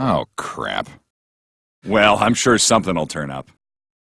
Oh, crap. Well, I'm sure something will turn up.